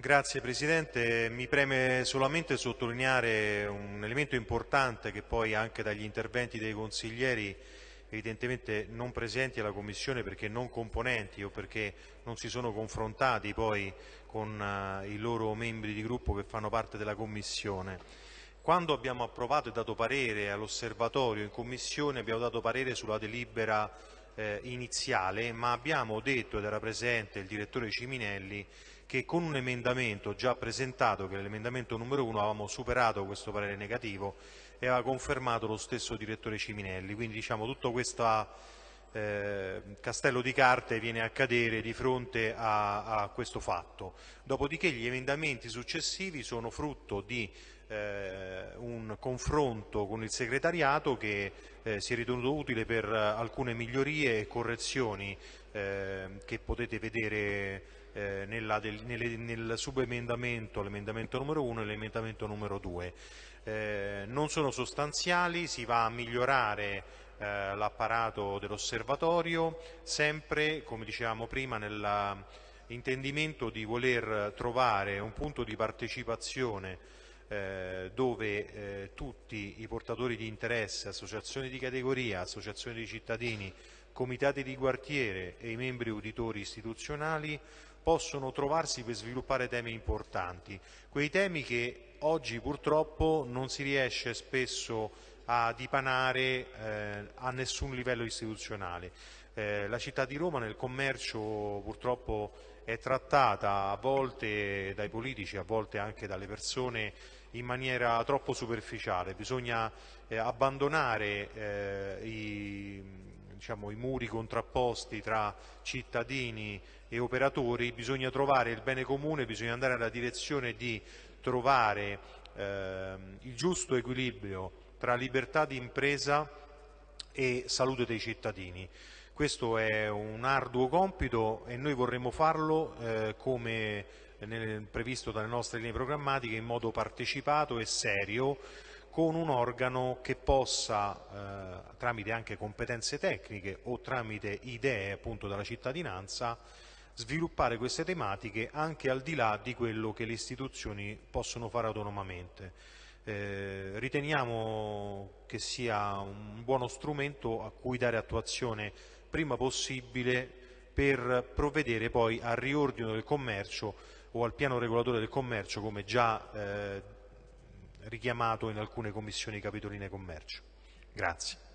Grazie Presidente, mi preme solamente sottolineare un elemento importante che poi anche dagli interventi dei consiglieri evidentemente non presenti alla Commissione perché non componenti o perché non si sono confrontati poi con uh, i loro membri di gruppo che fanno parte della Commissione. Quando abbiamo approvato e dato parere all'osservatorio in Commissione abbiamo dato parere sulla delibera eh, iniziale ma abbiamo detto ed era presente il direttore Ciminelli che con un emendamento già presentato, che è l'emendamento numero 1, avevamo superato questo parere negativo e aveva confermato lo stesso direttore Ciminelli. Quindi diciamo, tutto questo eh, castello di carte viene a cadere di fronte a, a, questo fatto. Dopodiché gli emendamenti successivi sono frutto di eh, un confronto con il segretariato che eh, si è ritenuto utile per alcune migliorie e correzioni eh, che potete vedere eh, nella, del, nelle, nel subemendamento, l'emendamento numero 1 e l'emendamento numero 2. Eh, non sono sostanziali, si va a migliorare eh, l'apparato dell'osservatorio, sempre, come dicevamo prima, nell'intendimento di voler trovare un punto di partecipazione eh, dove eh, tutti i portatori di interesse, associazioni di categoria, associazioni di cittadini, comitati di quartiere e i membri uditori istituzionali possono trovarsi per sviluppare temi importanti, quei temi che oggi purtroppo non si riesce spesso a dipanare eh, a nessun livello istituzionale. Eh, la città di Roma nel commercio purtroppo è trattata a volte dai politici, a volte anche dalle persone in maniera troppo superficiale, bisogna eh, abbandonare eh, i, diciamo, i muri contrapposti tra cittadini e operatori, bisogna trovare il bene comune, bisogna andare nella direzione di trovare eh, il giusto equilibrio tra libertà di impresa e salute dei cittadini. Questo è un arduo compito e noi vorremmo farlo eh, come nel, previsto dalle nostre linee programmatiche in modo partecipato e serio con un organo che possa, eh, tramite anche competenze tecniche o tramite idee appunto della cittadinanza, sviluppare queste tematiche anche al di là di quello che le istituzioni possono fare autonomamente. Eh, riteniamo che sia un buono strumento a cui dare attuazione prima possibile per provvedere poi al riordino del commercio o al piano regolatore del commercio come già eh, richiamato in alcune commissioni capitoline commercio. Grazie.